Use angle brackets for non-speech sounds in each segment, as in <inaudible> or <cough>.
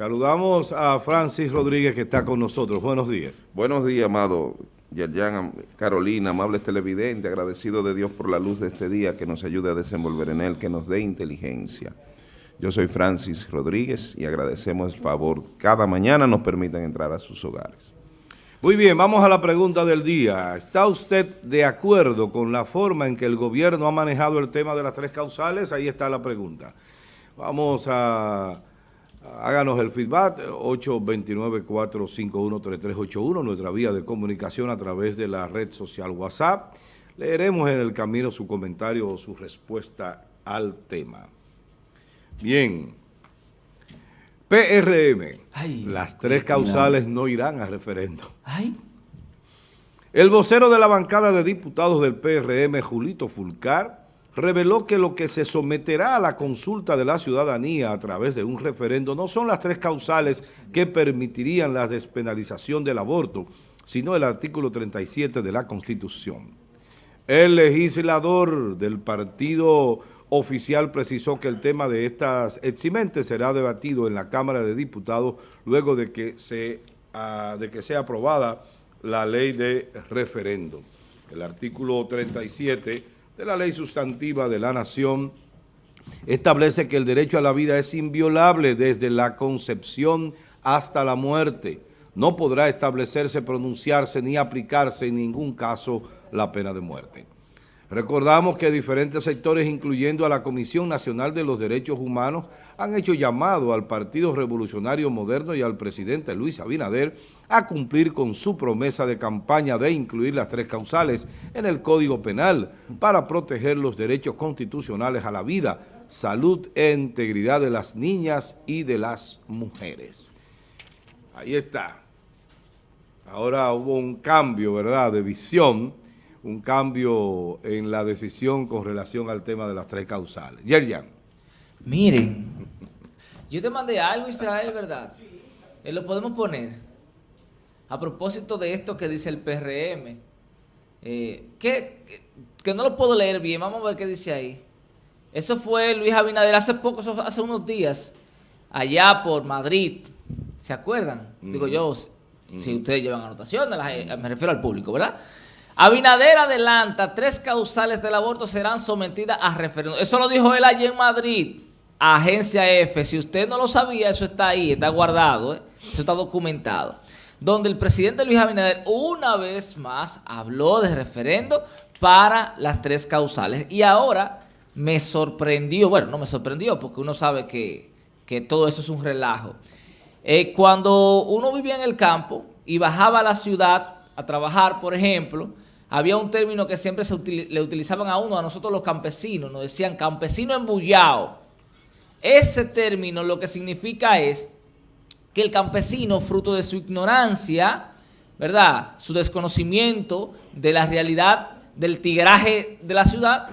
saludamos a Francis Rodríguez que está con nosotros. Buenos días. Buenos días, amado Yerjan, Carolina, amables televidentes, agradecido de Dios por la luz de este día que nos ayude a desenvolver en él, que nos dé inteligencia. Yo soy Francis Rodríguez y agradecemos el favor. Cada mañana nos permiten entrar a sus hogares. Muy bien, vamos a la pregunta del día. ¿Está usted de acuerdo con la forma en que el gobierno ha manejado el tema de las tres causales? Ahí está la pregunta. Vamos a... Háganos el feedback, 829-451-3381, nuestra vía de comunicación a través de la red social WhatsApp. Leeremos en el camino su comentario o su respuesta al tema. Bien. PRM, las tres causales no irán a referendo. El vocero de la bancada de diputados del PRM, Julito Fulcar, reveló que lo que se someterá a la consulta de la ciudadanía a través de un referendo no son las tres causales que permitirían la despenalización del aborto, sino el artículo 37 de la Constitución. El legislador del partido oficial precisó que el tema de estas eximentes será debatido en la Cámara de Diputados luego de que, se, ah, de que sea aprobada la ley de referendo. El artículo 37 de la ley sustantiva de la Nación establece que el derecho a la vida es inviolable desde la concepción hasta la muerte. No podrá establecerse, pronunciarse ni aplicarse en ningún caso la pena de muerte. Recordamos que diferentes sectores, incluyendo a la Comisión Nacional de los Derechos Humanos, han hecho llamado al Partido Revolucionario Moderno y al presidente Luis Abinader a cumplir con su promesa de campaña de incluir las tres causales en el Código Penal para proteger los derechos constitucionales a la vida, salud e integridad de las niñas y de las mujeres. Ahí está. Ahora hubo un cambio, ¿verdad?, de visión un cambio en la decisión con relación al tema de las tres causales. Yerjan. Miren, yo te mandé algo, Israel, ¿verdad? Eh, lo podemos poner. A propósito de esto que dice el PRM, eh, que, que, no lo puedo leer bien, vamos a ver qué dice ahí. Eso fue Luis Abinader hace poco, hace unos días, allá por Madrid. ¿Se acuerdan? Digo yo, si ustedes llevan anotaciones, eh, me refiero al público, ¿verdad? Abinader adelanta, tres causales del aborto serán sometidas a referéndum. Eso lo dijo él allí en Madrid, Agencia F. Si usted no lo sabía, eso está ahí, está guardado, ¿eh? eso está documentado. Donde el presidente Luis Abinader una vez más habló de referendo para las tres causales. Y ahora me sorprendió, bueno, no me sorprendió porque uno sabe que, todo esto es un relajo. Eh, cuando uno vivía en el campo y bajaba a la ciudad a trabajar, por ejemplo, había un término que siempre se le utilizaban a uno, a nosotros los campesinos, nos decían campesino embullado. Ese término lo que significa es que el campesino, fruto de su ignorancia, ¿verdad? Su desconocimiento de la realidad del tigraje de la ciudad,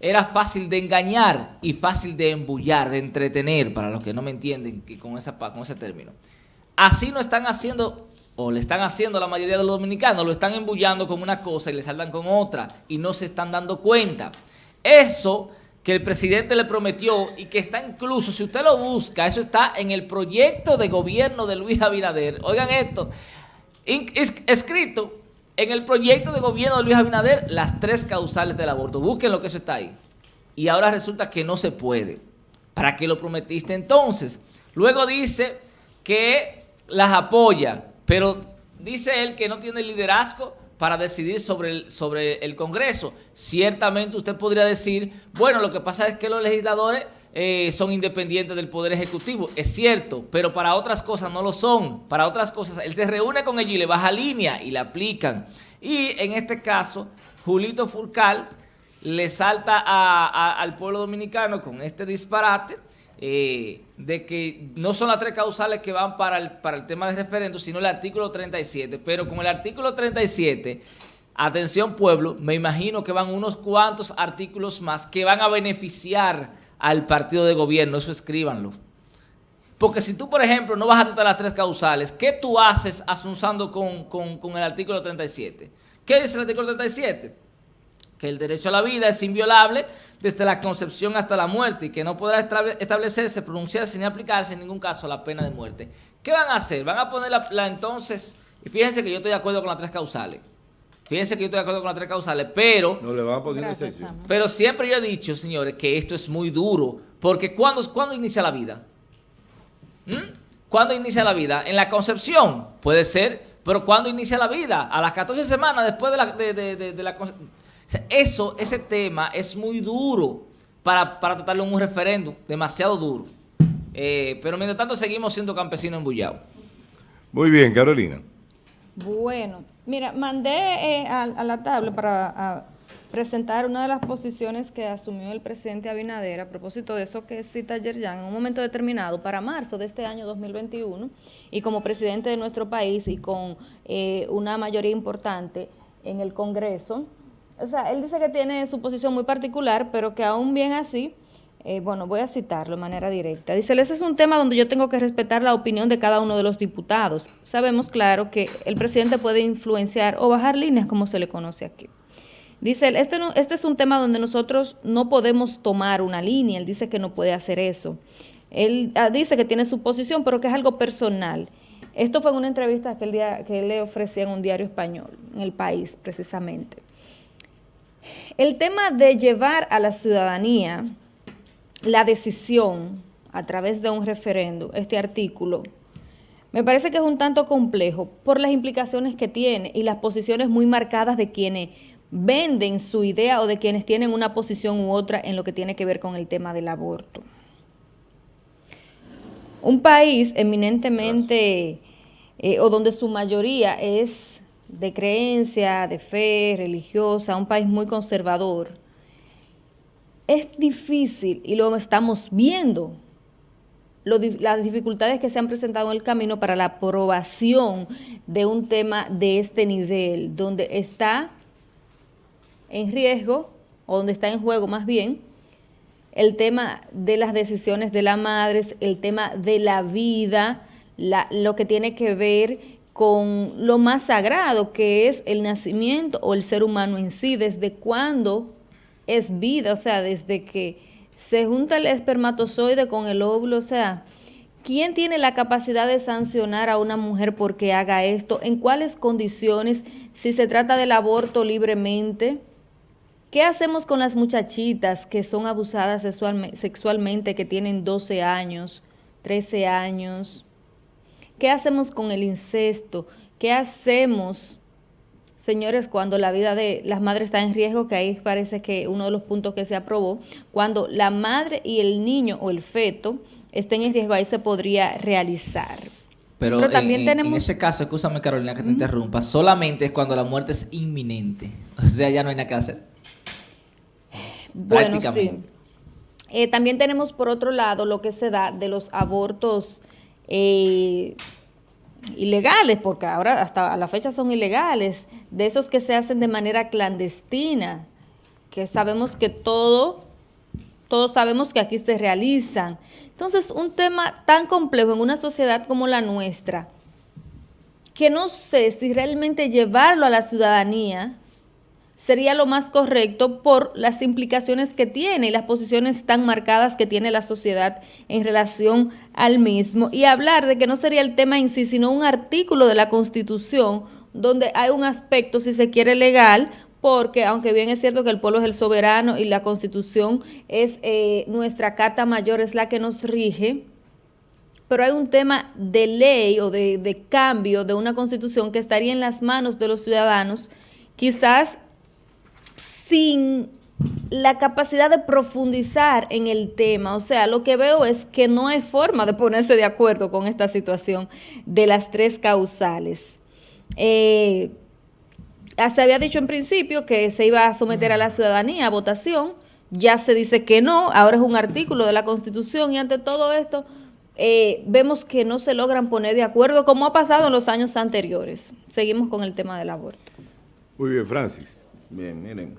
era fácil de engañar y fácil de embullar, de entretener, para los que no me entienden con, esa, con ese término. Así no están haciendo o le están haciendo a la mayoría de los dominicanos, lo están embullando con una cosa y le saldan con otra y no se están dando cuenta. Eso que el presidente le prometió y que está incluso, si usted lo busca, eso está en el proyecto de gobierno de Luis Abinader. Oigan esto, escrito en el proyecto de gobierno de Luis Abinader, las tres causales del aborto. Busquen lo que eso está ahí. Y ahora resulta que no se puede. ¿Para qué lo prometiste entonces? Luego dice que las apoya. Pero dice él que no tiene liderazgo para decidir sobre el, sobre el Congreso. Ciertamente usted podría decir, bueno, lo que pasa es que los legisladores eh, son independientes del Poder Ejecutivo. Es cierto, pero para otras cosas no lo son. Para otras cosas, él se reúne con ellos y le baja línea y le aplican. Y en este caso, Julito Furcal le salta al pueblo dominicano con este disparate eh, de que no son las tres causales que van para el, para el tema de referendo, sino el artículo 37. Pero con el artículo 37, atención pueblo, me imagino que van unos cuantos artículos más que van a beneficiar al partido de gobierno. Eso escríbanlo. Porque si tú, por ejemplo, no vas a tratar las tres causales, ¿qué tú haces asunzando con, con, con el artículo 37? ¿Qué dice el artículo 37? Que el derecho a la vida es inviolable desde la concepción hasta la muerte y que no podrá establecerse, pronunciarse ni aplicarse en ningún caso la pena de muerte. ¿Qué van a hacer? Van a poner la, entonces, y fíjense que yo estoy de acuerdo con las tres causales, Fíjense que yo estoy de acuerdo con las tres causales, pero... No le van a poner Pero siempre yo he dicho, señores, que esto es muy duro. Porque ¿cuándo, ¿cuándo inicia la vida? ¿Mm? ¿Cuándo inicia la vida? En la concepción, puede ser, pero ¿cuándo inicia la vida? A las 14 semanas después de la, de, la Eso, ese tema es muy duro para, para tratarlo en un referéndum, demasiado duro. Eh, pero mientras tanto seguimos siendo campesinos embullados. Muy bien, Carolina. Bueno, mira, mandé eh, a, la tabla para presentar una de las posiciones que asumió el presidente Abinader a propósito de eso que cita Yerjan en un momento determinado para marzo de este año 2021 y como presidente de nuestro país y con eh, una mayoría importante en el Congreso. O sea, él dice que tiene su posición muy particular, pero que aún bien así eh, bueno, voy a citarlo de manera directa. Dice, ese es un tema donde yo tengo que respetar la opinión de cada uno de los diputados. Sabemos, claro, que el presidente puede influenciar o bajar líneas, como se le conoce aquí. Dice él, este, este es un tema donde nosotros no podemos tomar una línea. Él dice que no puede hacer eso. Él ah, dice que tiene su posición, pero que es algo personal. Esto fue en una entrevista que, día, que él le ofrecía en un diario español, en el país, precisamente. El tema de llevar a la ciudadanía la decisión a través de un referendo, este artículo, me parece que es un tanto complejo por las implicaciones que tiene y las posiciones muy marcadas de quienes venden su idea o de quienes tienen una posición u otra en lo que tiene que ver con el tema del aborto. Un país eminentemente, eh, o donde su mayoría es de creencia, de fe religiosa, un país muy conservador, es difícil y lo estamos viendo, las dificultades que se han presentado en el camino para la aprobación de un tema de este nivel, donde está en riesgo, o donde está en juego más bien, el tema de las decisiones de la madre, el tema de la vida, lo que tiene que ver con lo más sagrado que es el nacimiento o el ser humano en sí, desde cuándo es vida, o sea, desde que se junta el espermatozoide con el óvulo, o sea, ¿quién tiene la capacidad de sancionar a una mujer porque haga esto? ¿En cuáles condiciones? Si se trata del aborto libremente. ¿Qué hacemos con las muchachitas que son abusadas sexualmente, que tienen 12 años, 13 años? ¿Qué hacemos con el incesto? ¿Qué hacemos señores, cuando la vida de las madres está en riesgo, que ahí parece que uno de los puntos que se aprobó, cuando la madre y el niño o el feto estén en riesgo, ahí se podría realizar. Pero, también tenemos... en ese caso, escúchame Carolina que te interrumpa, solamente es cuando la muerte es inminente. O sea, ya no hay nada que hacer. Bueno, sí. Eh, también tenemos por otro lado lo que se da de los abortos eh, ilegales, porque ahora hasta a la fecha son ilegales, de esos que se hacen de manera clandestina, que sabemos que todo, todos sabemos que aquí se realizan. Entonces, un tema tan complejo en una sociedad como la nuestra, que no sé si realmente llevarlo a la ciudadanía sería lo más correcto por las implicaciones que tiene y las posiciones tan marcadas que tiene la sociedad en relación al mismo. Y hablar de que no sería el tema en sí, sino un artículo de la Constitución donde hay un aspecto, si se quiere, legal, porque aunque bien es cierto que el pueblo es el soberano y la Constitución es eh, nuestra carta mayor, es la que nos rige, pero hay un tema de ley o de, de cambio de una Constitución que estaría en las manos de los ciudadanos, quizás sin la capacidad de profundizar en el tema. O sea, lo que veo es que no hay forma de ponerse de acuerdo con esta situación de las tres causales. Eh, se había dicho en principio que se iba a someter a la ciudadanía a votación, ya se dice que no, ahora es un artículo de la Constitución y ante todo esto eh, vemos que no se logran poner de acuerdo como ha pasado en los años anteriores. Seguimos con el tema del aborto. Muy bien, Francis. Bien, miren,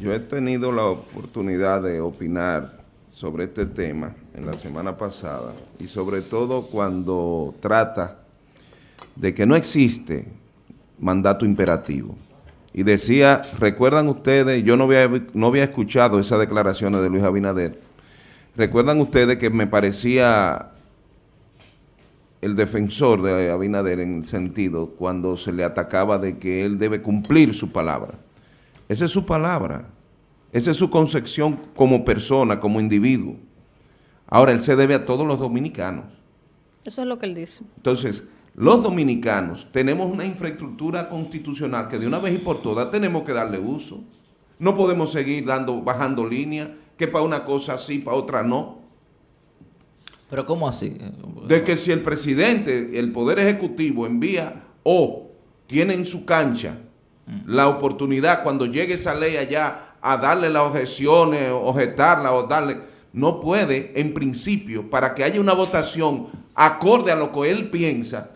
yo he tenido la oportunidad de opinar sobre este tema en la semana pasada y sobre todo cuando trata de que no existe mandato imperativo. Y decía, recuerdan ustedes, yo no había, no había escuchado esas declaraciones de Luis Abinader, recuerdan ustedes que me parecía el defensor de Abinader en el sentido cuando se le atacaba de que él debe cumplir su palabra. Esa es su palabra, esa es su concepción como persona, como individuo. Ahora, él se debe a todos los dominicanos. Eso es lo que él dice. Entonces, los dominicanos tenemos una infraestructura constitucional que de una vez y por todas tenemos que darle uso. No podemos seguir dando, bajando línea, que para una cosa sí, para otra no. ¿Pero cómo así? De que si el presidente, el Poder Ejecutivo envía o tiene en su cancha mm. la oportunidad cuando llegue esa ley allá a darle las objeciones, objetarla o darle no puede, en principio, para que haya una votación acorde a lo que él piensa,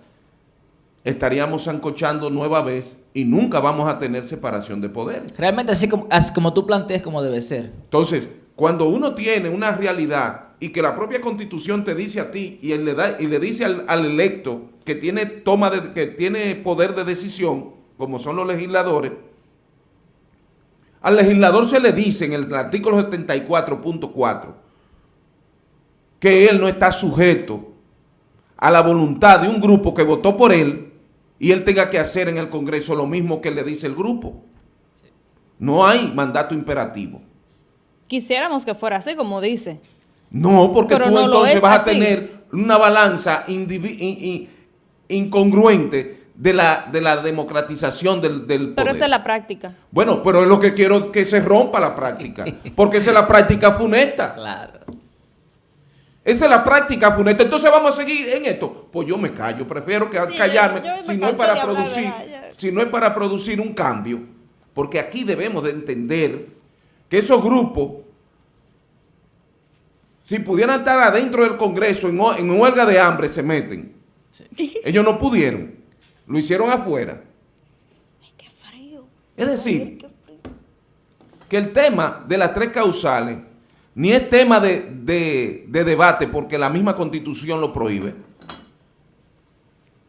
estaríamos ancochando nueva vez y nunca vamos a tener separación de poder. Realmente así como, así como tú planteas como debe ser. Entonces, cuando uno tiene una realidad y que la propia constitución te dice a ti y, él le, da, y le dice al, al, electo que tiene, toma de, que tiene poder de decisión, como son los legisladores, al legislador se le dice en el artículo 74.4 que él no está sujeto a la voluntad de un grupo que votó por él y él tenga que hacer en el Congreso lo mismo que le dice el grupo. No hay mandato imperativo. Quisiéramos que fuera así, como dice. No, porque tú entonces vas a tener una balanza incongruente de la, de la democratización del, del poder. Pero esa es la práctica. Bueno, pero es lo que quiero que se rompa la práctica, porque esa es la práctica funesta. Claro. Esa es la práctica funesta. Entonces vamos a seguir en esto. Pues yo me callo, prefiero que callarme si no es para producir, si no es para producir un cambio, porque aquí debemos de entender que esos grupos, si pudieran estar adentro del Congreso en, en huelga de hambre, se meten. <laughs> Ellos no pudieron. Lo hicieron afuera. Es decir, que el tema de las tres causales ni es tema de, debate porque la misma Constitución lo prohíbe.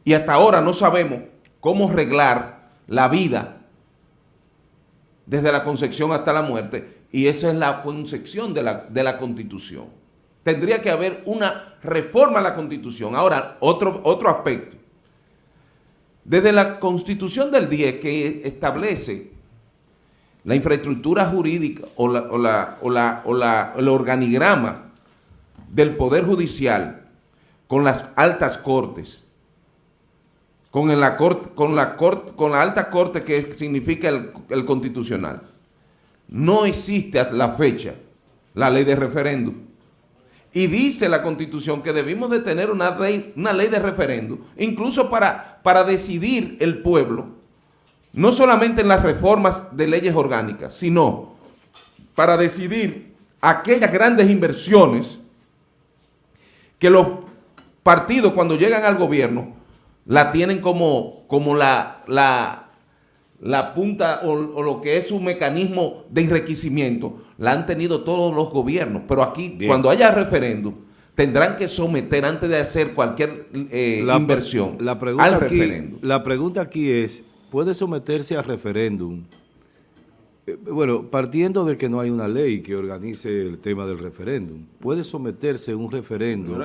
Y hasta ahora no sabemos cómo arreglar la vida desde la concepción hasta la muerte y esa es la concepción de la, de la Constitución. Tendría que haber una reforma a la Constitución. Ahora, otro, otro aspecto. Desde la Constitución del 10 que establece la infraestructura jurídica o, la, o, el organigrama del Poder Judicial con las altas cortes, con, la, corte, con, la, corte, con la alta corte que significa el, el constitucional. No existe a la fecha la ley de referéndum. Y dice la Constitución que debimos de tener una ley, una ley de referéndum, incluso para, para decidir el pueblo, no solamente en las reformas de leyes orgánicas, sino para decidir aquellas grandes inversiones que los partidos cuando llegan al gobierno la tienen como, como la, la, la punta o, lo que es un mecanismo de enriquecimiento, la han tenido todos los gobiernos. Pero aquí, cuando haya referéndum, tendrán que someter antes de hacer cualquier eh, inversión la pregunta al referéndum. La pregunta aquí es, puede someterse a referéndum. Eh, bueno, partiendo de que no hay una ley que organice el tema del referéndum, puede someterse un referéndum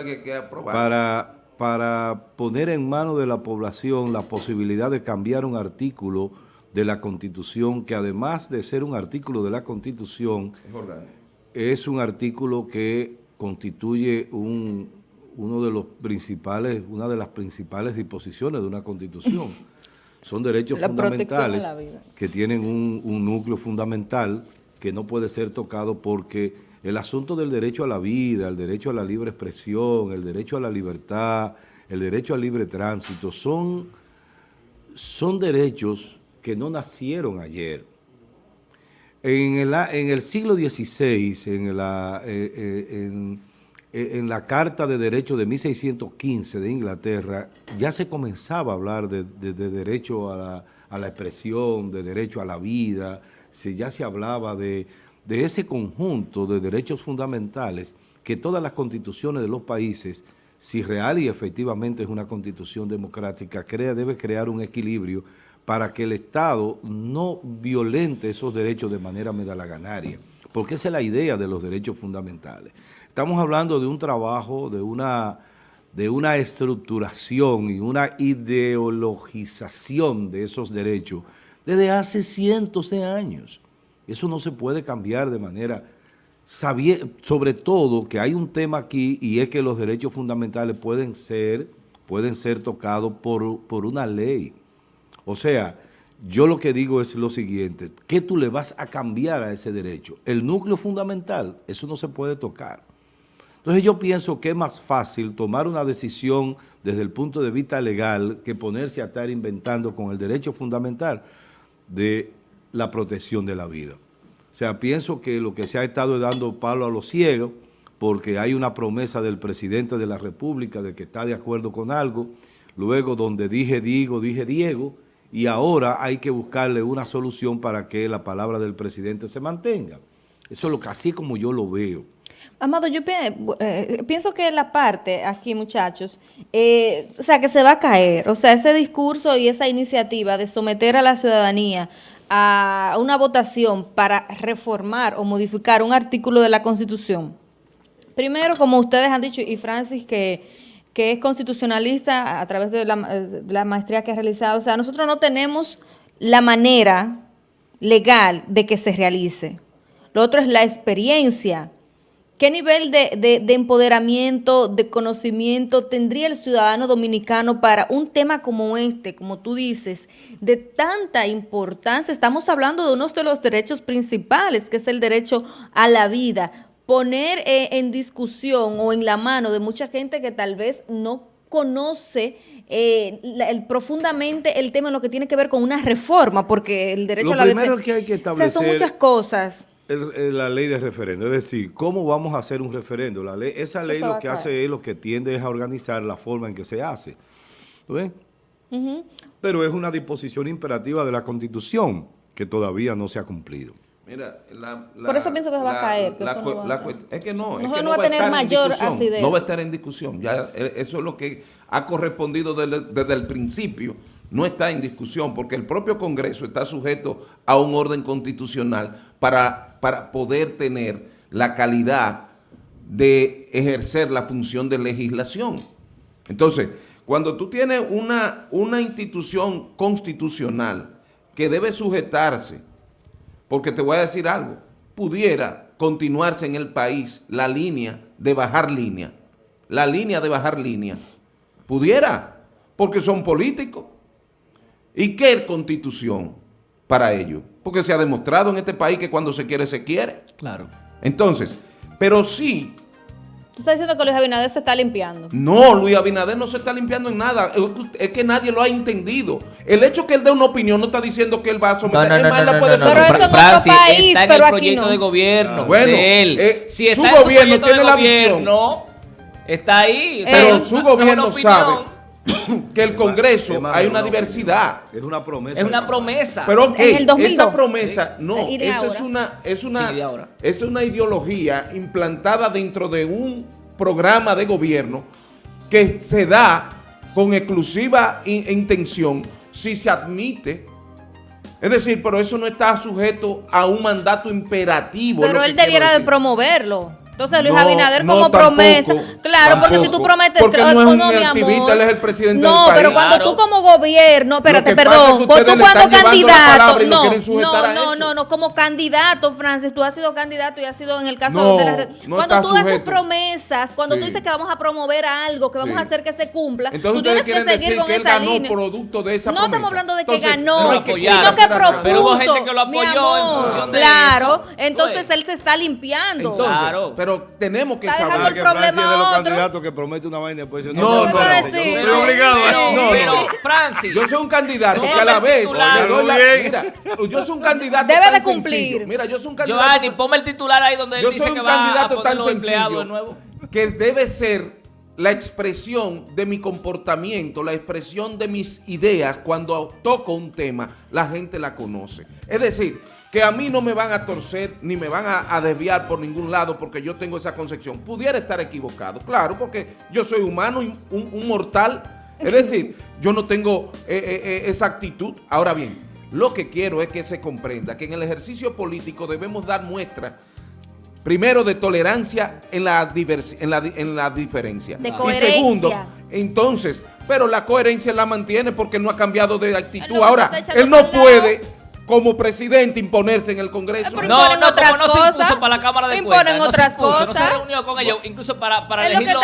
para, para poner en manos de la población la posibilidad de cambiar un artículo de la Constitución, que además de ser un artículo de la Constitución, es, un artículo que constituye un, uno de los principales, una de las principales disposiciones de una Constitución. son derechos fundamentales que tienen un, núcleo fundamental que no puede ser tocado porque el asunto del derecho a la vida, el derecho a la libre expresión, el derecho a la libertad, el derecho al libre tránsito, son, son derechos que no nacieron ayer. En el, siglo XVI, en, la, eh, eh, eh, en la Carta de Derechos de 1615 de Inglaterra ya se comenzaba a hablar de, derecho a la, expresión, de derecho a la vida, ya se hablaba de, ese conjunto de derechos fundamentales que todas las constituciones de los países, si real y efectivamente es una constitución democrática, crea, debe crear un equilibrio para que el Estado no violente esos derechos de manera medalaganaria, porque esa es la idea de los derechos fundamentales. Estamos hablando de un trabajo, de una, de una estructuración y una ideologización de esos derechos desde hace cientos de años. Eso no se puede cambiar de manera sobre todo que hay un tema aquí y es que los derechos fundamentales pueden ser, pueden ser tocados por, por una ley. O sea, yo lo que digo es lo siguiente, ¿qué tú le vas a cambiar a ese derecho? El núcleo fundamental, eso no se puede tocar. Entonces yo pienso que es más fácil tomar una decisión desde el punto de vista legal que ponerse a estar inventando con el derecho fundamental de la protección de la vida. O sea, pienso que lo que se ha estado dando palo a los ciegos, porque hay una promesa del presidente de la República de que está de acuerdo con algo, luego donde dije digo, dije Diego, y ahora hay que buscarle una solución para que la palabra del presidente se mantenga. Eso es lo que así como yo lo veo. Amado, yo eh, pienso que la parte aquí, muchachos, eh, o sea, que se va a caer. O sea, ese discurso y esa iniciativa de someter a la ciudadanía a una votación para reformar o modificar un artículo de la Constitución. Primero, como ustedes han dicho, y Francis, que, es constitucionalista a través de la, maestría que ha realizado, o sea, nosotros no tenemos la manera legal de que se realice. Lo otro es la experiencia ¿Qué nivel de, empoderamiento, de conocimiento tendría el ciudadano dominicano para un tema como este, como tú dices, de tanta importancia? Estamos hablando de uno de los derechos principales, que es el derecho a la vida. Poner eh, en discusión o en la mano de mucha gente que tal vez no conoce eh, el, profundamente el tema en lo que tiene que ver con una reforma, porque el derecho a la vida... que hay que establecer... son muchas cosas la ley de referendo, es decir, ¿cómo vamos a hacer un referendo? La ley, esa ley lo que hace es lo que tiende es a organizar la forma en que se hace. ¿Ves? Pero es una disposición imperativa de la Constitución que todavía no se ha cumplido. Mira, la, Por eso pienso que se va a caer. es que no, es que no, va, a tener mayor acidez. No va a estar en discusión. Ya, eh, eso es lo que ha correspondido desde el principio no está en discusión porque el propio Congreso está sujeto a un orden constitucional para, para poder tener la calidad de ejercer la función de legislación. Entonces, cuando tú tienes una, una institución constitucional que debe sujetarse, porque te voy a decir algo, pudiera continuarse en el país la línea de bajar línea, la línea de bajar línea, pudiera, porque son políticos, ¿Y qué constitución para ello? Porque se ha demostrado en este país que cuando se quiere, se quiere. Claro. Entonces, pero sí... ¿Tú estás diciendo que Luis Abinader se está limpiando? No, Luis Abinader no se está limpiando en nada. Es que nadie lo ha entendido. El hecho que él dé una opinión no está diciendo que él va a someter. No, no, no, no, puede no, Pero eso Francis, país, está en el proyecto de gobierno bueno, de él. Eh, si está su en gobierno tiene la gobierno, está ahí. pero su gobierno sabe <coughs> que el Congreso hay una diversidad. Es una promesa. Es una promesa. Pero que esa promesa, no, esa es una, es una, es una ideología implantada dentro de un programa de gobierno que se da con exclusiva intención si se admite es decir, pero eso no está sujeto a un mandato imperativo. Pero él debiera de promoverlo. Entonces Luis Abinader como promesa. claro, porque si tú prometes... Porque no es un activista, él es el presidente no, del país. No, pero cuando tú como gobierno... Espérate, perdón. Cuando tú cuando candidato... No, no, no, no, no, como candidato, Francis, tú has sido candidato y has sido en el caso de la... cuando tú haces promesas, cuando tú dices que vamos a promover algo, que vamos a hacer que se cumpla, tú tienes que seguir con esa línea. producto de esa No estamos hablando de que ganó, sino que propuso. Pero hubo gente que lo apoyó en función de Claro, entonces él se está limpiando. Claro pero tenemos que saber que Francia es de los candidatos que promete una vaina y después dice, no, no, no, no, estoy obligado. No, pero, Francis. Yo soy un candidato que a la vez, mira, yo soy un candidato Debe de cumplir. Mira, yo soy un candidato. Giovanni, ponme el titular ahí donde él dice que va a poner los empleados de nuevo. Que debe ser la expresión de mi comportamiento, la expresión de mis ideas cuando toco un tema, la gente la conoce. Es decir, que a mí no me van a torcer ni me van a, desviar por ningún lado porque yo tengo esa concepción. Pudiera estar equivocado, claro, porque yo soy humano, un, un mortal Es decir, yo no tengo eh, eh, eh, esa actitud. Ahora bien, lo que quiero es que se comprenda que en el ejercicio político debemos dar muestra primero de tolerancia en la, en la, en la diferencia. De y segundo, entonces, pero la coherencia la mantiene porque no ha cambiado de actitud. Ahora, él no puede como presidente imponerse en el Congreso. no, no, otras como no se impuso para la Cámara de Imponen Cuentas, otras no se cosas. No se reunió con ellos, incluso para, para elegirlo.